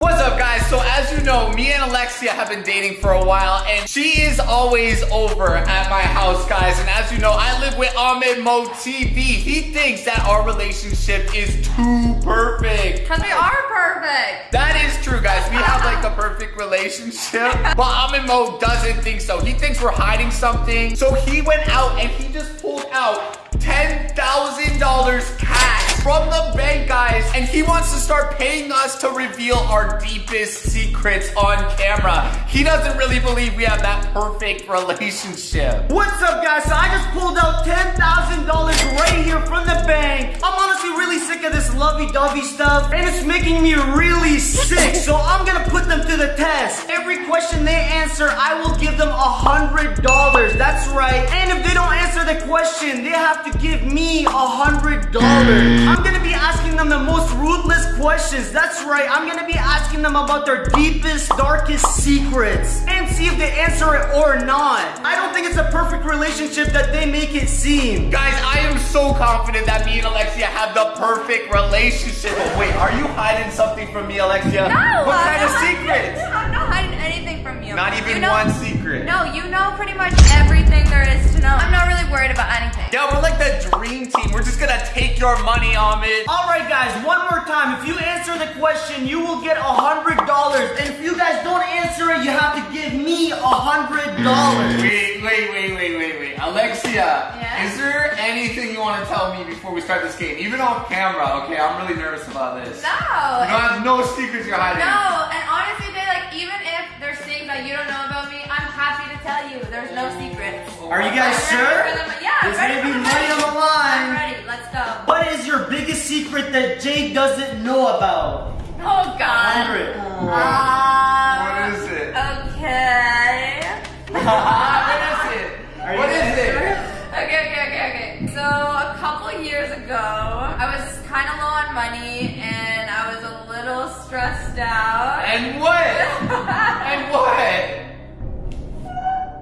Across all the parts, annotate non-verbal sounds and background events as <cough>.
What's up guys? So as you know, me and Alexia have been dating for a while and she is always over at my house guys. And as you know, I live with Ahmed Mo TV. He thinks that our relationship is too perfect. Cause we are perfect. That is true guys. We have like the perfect relationship. <laughs> But Ahmed Mo doesn't think so. He thinks we're hiding something. So he went out and he just pulled out $10,000 cash from the bank, guys. And he wants to start paying us to reveal our deepest secrets on camera. He doesn't really believe we have that perfect relationship. What's up, guys? So I just pulled out $10,000 right here from the bank. I'm honestly really sick of this lovey-dovey stuff, and it's making me really sick. So I'm gonna put them to the test. Every question they answer, I will give them a $100. That's right. And if they don't answer the question, they have to give me a $100. I'm gonna be asking them the most ruthless questions. That's right, I'm gonna be asking them about their deepest, darkest secrets and see if they answer it or not. I don't think it's a perfect relationship that they make it seem. Guys, I am so confident that me and Alexia have the perfect relationship. Oh, wait, are you hiding something from me, Alexia? No. What I'm kind of not- secrets? I'm not hiding anything from you. Not even You know- one secret. No, you know pretty much everything there is to know. I'm not really worried about anything. Yeah, we're like the dream team. We're just gonna take your money, Ahmed. Alright guys, one more time. If you answer the question, you will get a $100. And if you guys don't answer it, you have to give me a $100. Wait, wait, wait, wait, wait, wait. Alexia, Yeah? is there anything you want to tell me before we start this game? Even off camera, okay? I'm really nervous about this. No. You don't have no secrets you're hiding. No, and honestly, Jay, like even if there's things that you don't know about me, I'm happy to tell you. There's no secrets. Are you guys I'm sure? ready for the- Yeah, I'm There's ready gonna be the money on the line. I'm ready. Let's go. What is your biggest secret that Jay doesn't know about? Oh God. 100. Um, What is it? Okay. <laughs> what is it? Are What is guys it? sure? Okay, okay, okay, okay. So a couple years ago, I was kind of low on money and I was a little stressed out. And what? <laughs> and what?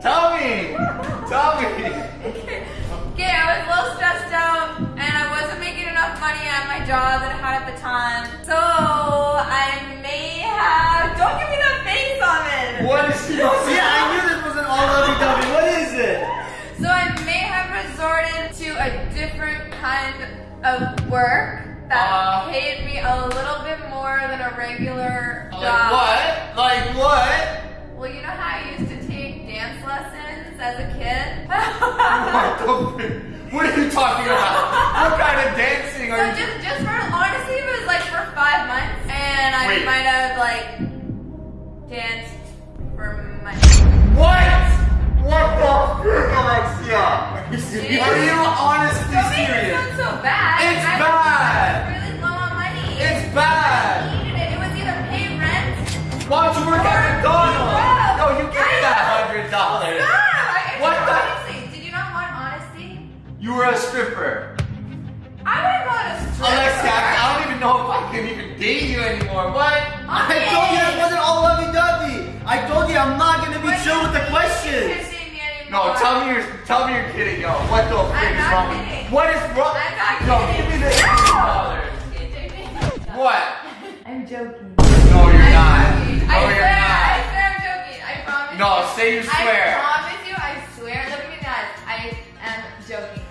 Tell me. Tell me. Okay, I was a little stressed out and I wasn't making enough money at my job that I had at the time. So I may have. Don't give me that face on it. What is she <laughs> Yeah, I knew this wasn't all lovey-dovey. What is it? So I may have resorted to a different kind of work that Uh. paid me a little bit more than a regular Like job. what? Like what? Well, you know how I used dance lessons as a kid? <laughs> What What are you talking about? <laughs> You were a stripper. I wouldn't go to strip. Alexia, I I don't even know if I can even date you anymore. What? I told you it wasn't all lovey-dovey. I told you I'm not gonna be chill with the questions. No, tell me you're tell me you're kidding, yo. What the frick is wrong with kidding. What is wrong? I'm not No, kidding. give me the hundred dollars. What? I'm joking. No, you're I'm not. joking. No, I you're swear, I swear I'm joking. I promise. No, say you swear.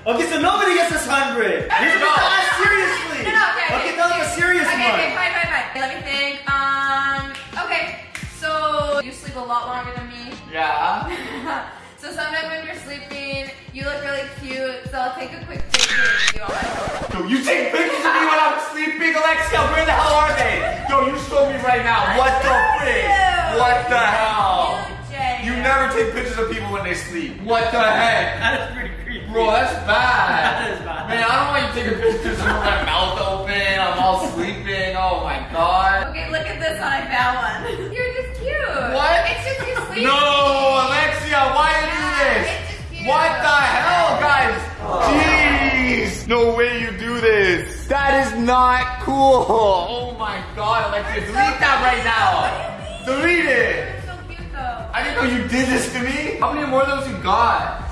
Okay, so nobody gets this 100. You're No. supposed to ask seriously. No, no, okay, okay. Okay, tell them a serious okay, one. Okay, fine, fine, fine. Let me think. Um, okay. So you sleep a lot longer than me. Yeah. <laughs> so sometimes when you're sleeping, you look really cute. So I'll take a quick picture of you on my phone. Yo, you take pictures of me when I'm sleeping, Alexia. Where the hell are they? Yo, you show me right now. What the frick? What the hell? You, You never take pictures of people when they sleep. What the heck? That is pretty No, Alexia, why you do this? it's just cute. What the hell, guys? Oh. Jeez. No way you do this. That is not cool. Oh my god, Alexia, delete that right now. What do you mean? Delete it. You're so cute though. I didn't know you did this to me. How many more of those you got?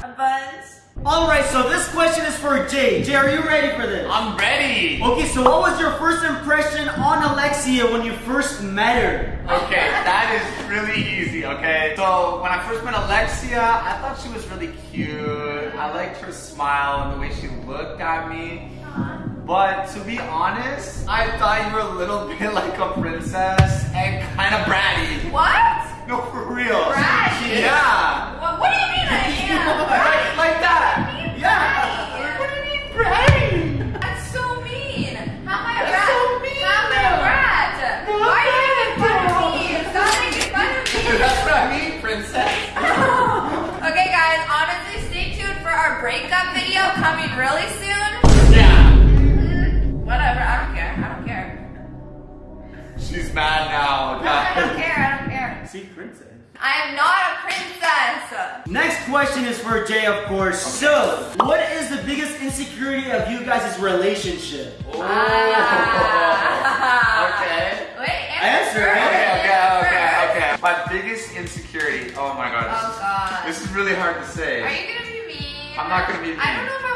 A bunch. All right, so this question is for Jay. Jay, are you ready for this? I'm ready. Okay, so what was your first impression on Alexia when you first met her? Okay, that is really easy, okay? So, when I first met Alexia, I thought she was really cute. I liked her smile and the way she looked at me. But to be honest, I thought you were a little <laughs> bit like a princess and kind of bratty. What? No, for real. Bratty? Yeah. What, what do you video coming really soon. Yeah. Whatever, I don't care. I don't care. She's mad now. No, I don't care. I don't care. See, princess. I am not a princess. Next question is for Jay, of course. So, what is the biggest insecurity of you guys' relationship? Oh. Ah. <laughs> okay. Wait, Answer, first. Okay, okay, Answer okay, okay. My biggest insecurity. Oh my god. Oh god. This is really hard to say. Are you gonna be mean? I'm not gonna be I mean. don't know if I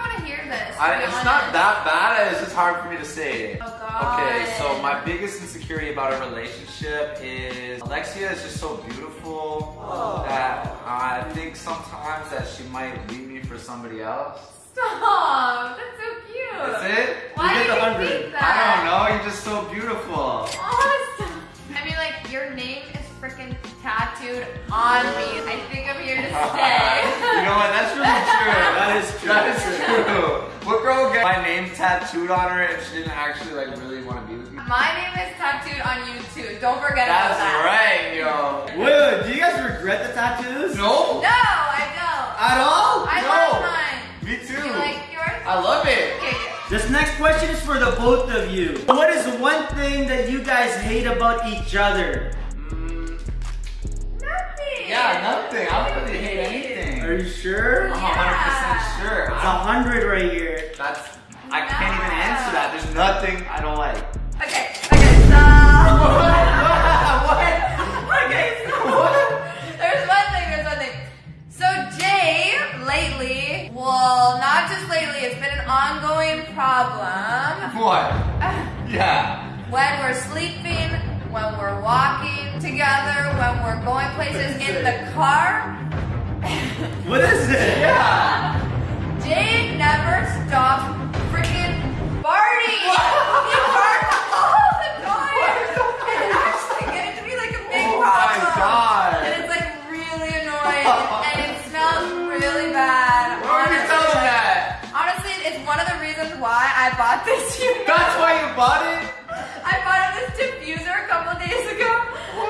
want this. I, be it's not that bad. It's just hard for me to say. Oh god. Okay, so my biggest insecurity about a relationship is Alexia is just so beautiful oh. that I think sometimes that she might leave me for somebody else. Stop. That's so cute. That's it? Why You do get the you 100. think that? I don't know. You're just so beautiful. Oh, stop. I mean, like your name is freaking tattooed on me. I think I'm here to <laughs> stay. you know what? That's really true. That is true. That is <laughs> true. What girl get my name tattooed on her if she didn't actually like really want to be with me? My name is tattooed on you too. Don't forget That's about that. That's right, yo. Wait, wait, do you guys regret the tattoos? No? No, I don't. At all? I no. love mine. Me too. You like yours? I love it. Okay. This next question is for the both of you. What is one thing that you guys hate about each other? Mm, Nothing. yeah, nothing. I don't really hate anything. Are you sure? I'm Yeah. 100% sure. It's a I, hundred right here. That's. I can't even answer that. There's nothing I don't like. Okay, okay, so. <laughs> what? okay, so. There's one thing, there's one thing. So, Jay, lately, well, not just lately, it's been an ongoing problem. What? <sighs> Yeah. When we're sleeping, when we're walking together, when we're going places in the car, What is it? <laughs> Yeah. Jay never stops freaking farting. He farts all the time. And it's actually getting to be like a big Oh my. God. And it's like really annoying. and it smells really bad. Why would you tell him that? Honestly, it's one of the reasons why I bought this <laughs> unit. That's why you bought it? I bought this diffuser a couple days ago.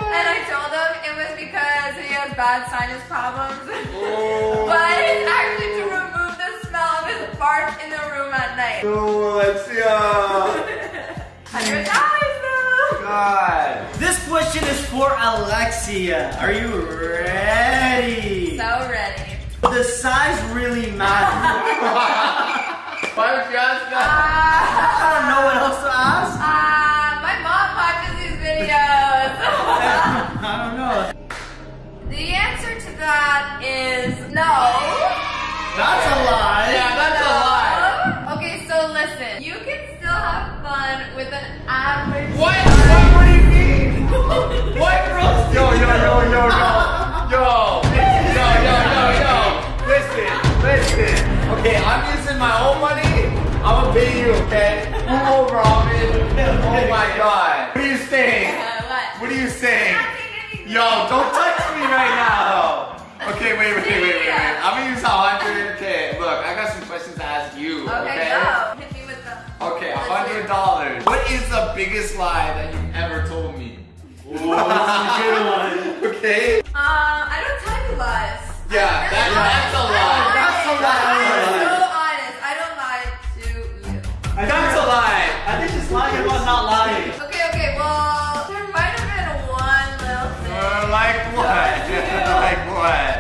And I told him it was because he has bad sinus problems. <laughs> Oh. but it's actually to remove the smell of his farts in the room at night. Oh, Alexia. <laughs> Hundred dollars though. God. This question is for Alexia. Are you ready? So ready. The size really matters. <laughs> Why would you ask that? I don't know what else to ask. Ah, my mom watches these videos. <laughs> I don't know. the answer to that is no. That's a lie. Yeah, that's a lie. Okay, so listen. You can still have fun with an average. What? What, what do you mean? <laughs> what, bro? Yo, yo, yo, yo, yo. Yo. Yo, yo, yo, yo. Listen, listen. Okay, I'm using my own money. I'm gonna pay you, okay? Move over, Alvin. Oh my god. What are you saying? Uh, what? What are you saying? Yo, don't touch me right now. Okay, wait, wait, wait, wait, wait. I'm gonna use a hundred. Okay, look, I got some questions to ask dollars. What is the biggest lie that you've ever told me? Ooh, this is a good one. <laughs> Okay. Uh, I don't tell you lies. Yeah, I'm that- really that's a honest. lie. That's a lie. I'm so honest. I don't lie to you. That's a lie. I think she's lying about not lying. Okay, okay. Well, there might have been one little thing. Uh, like what? <laughs> like what?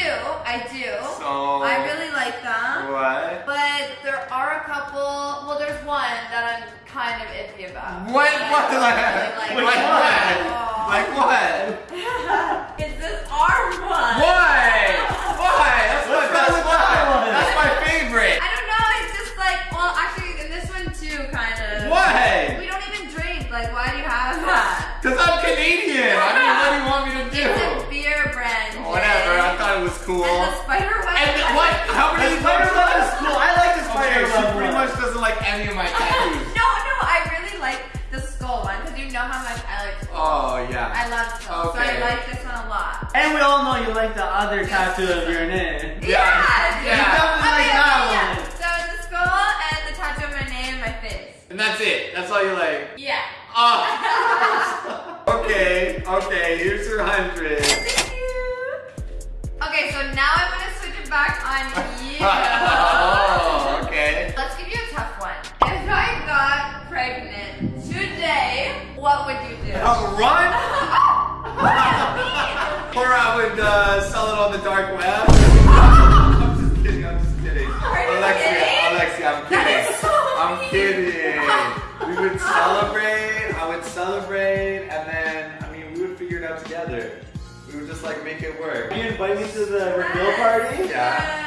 Do. I do. So- I really like them. What? But there are a couple. Well, there's one that I'm kind of iffy about. What? What? don't Like, really like like. what? Oh. Like what? Cool. And the spider web. And the- what? How many on you. oh. Okay. Let's give you a tough one. If I got pregnant today, what would you do? Uh, run. <laughs> What Or I would uh, sell it on the dark web. <laughs> I'm just kidding. I'm just kidding. Are you Alexia, kidding? Alexia, I'm kidding. is so I'm mean. kidding. We would <laughs> celebrate. I would celebrate, and then I mean, we would figure it out together. We would just like make it work. You invite me to the reveal party? Yeah. Baby shower?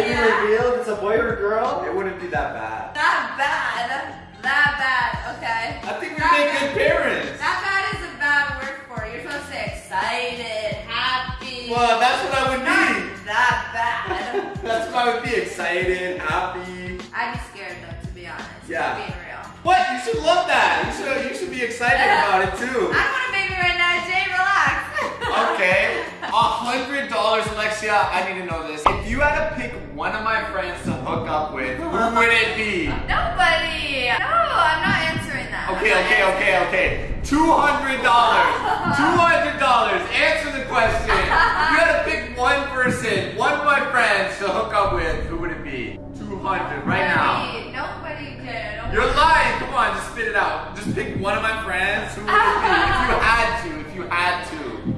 Yeah. Yeah. Reveal if it's a boy or a girl. It wouldn't be that bad. Not bad. That bad, okay. I think we That make bad. good parents. That bad is a bad word for it. You're supposed to say excited, happy. Well, that's what I would be. Not that bad. <laughs> That's what I would be. Excited, happy. I'd be scared though, to be honest. Yeah. Being real. What? You should love that. You should. You should be excited <laughs> about it too. I want a baby right now, Jay. Relax. Okay. <laughs> A hundred dollars, Alexia. I need to know this. If you had to pick one of my friends to hook up with, who would it be? Nobody. No, I'm not answering that. Okay, I'm okay, okay, okay. Two hundred dollars. Two hundred dollars. Answer the question. You gotta pick one person, one of my friends to hook up with, who would it be? Two hundred right now. Nobody. Nobody did. Oh Nobody. You're lying. Come on, just spit it out. Just pick one of my friends. Who would it be? If you had to. If you had to.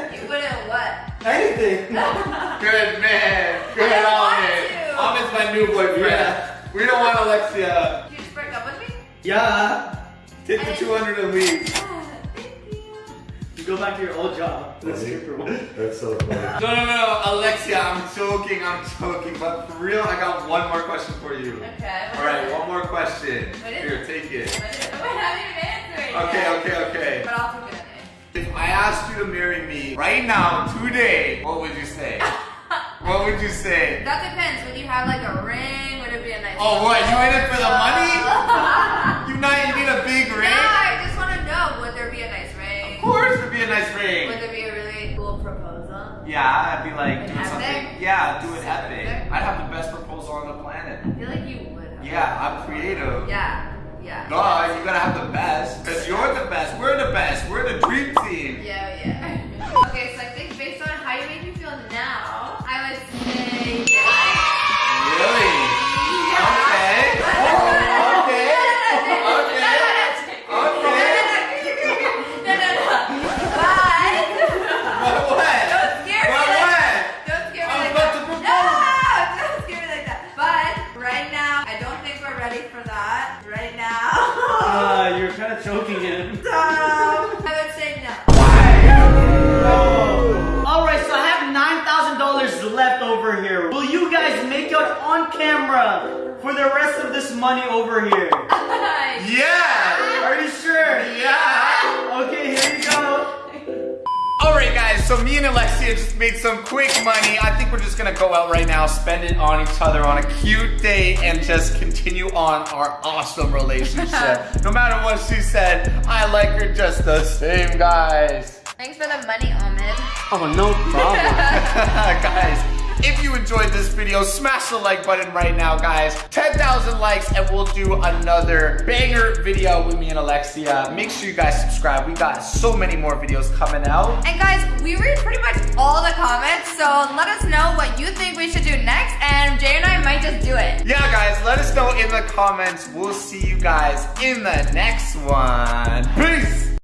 You wouldn't what? Anything. <laughs> Good man. Good I don't want Ahmed. to. Ahmed's my new boyfriend. Yeah. We don't want Alexia. Did you just break up with me? Yeah. Take the 200 and leave. <laughs> Thank you. You go back to your old job. The stripper one. That's so funny. No, no, no, Alexia, I'm joking, I'm joking. But for real, I got one more question for you. Okay. All right, one more question. What is Here, take it. What is it? Wait, <laughs> I haven't even answered it Okay, yet. okay, okay. But I'll take it anyway. If I asked you to marry me right now, today, what would you say? <laughs> What would you say? That depends. Would you have like a ring? Would it be a nice? Oh, what? You in it for the money? <laughs> You not? You need a big ring? no? I just want to know. Would there be a nice ring? Of course, it'd be a nice ring. Would there be a really cool proposal? Yeah, I'd be like epic? something. Yeah, do it Epic? I'd have the best proposal on the planet. I feel like you would. Have Yeah, I'm creative. Yeah. Yeah. Duh, you gotta have the best. Cause you're the best. We're the best. We're the dream team. Yeah, yeah. <laughs> okay, out camera for the rest of this money over here? <laughs> Yeah. Are you sure? Yeah. Okay, here you go. Alright guys, so me and Alexia just made some quick money. I think we're just gonna go out right now, spend it on each other on a cute date, and just continue on our awesome relationship. <laughs> no matter what she said, I like her just the same, guys. Thanks for the money, Ahmed. Oh, no problem. <laughs> guys, if you enjoyed this video, smash the like button right now, guys. 10,000 likes and we'll do another banger video with me and Alexia. Make sure you guys subscribe. We got so many more videos coming out. And guys, we read pretty much all the comments, so let us know what you think we should do next, and Jay and I might just do it. Yeah, guys, let us know in the comments. We'll see you guys in the next one. Peace!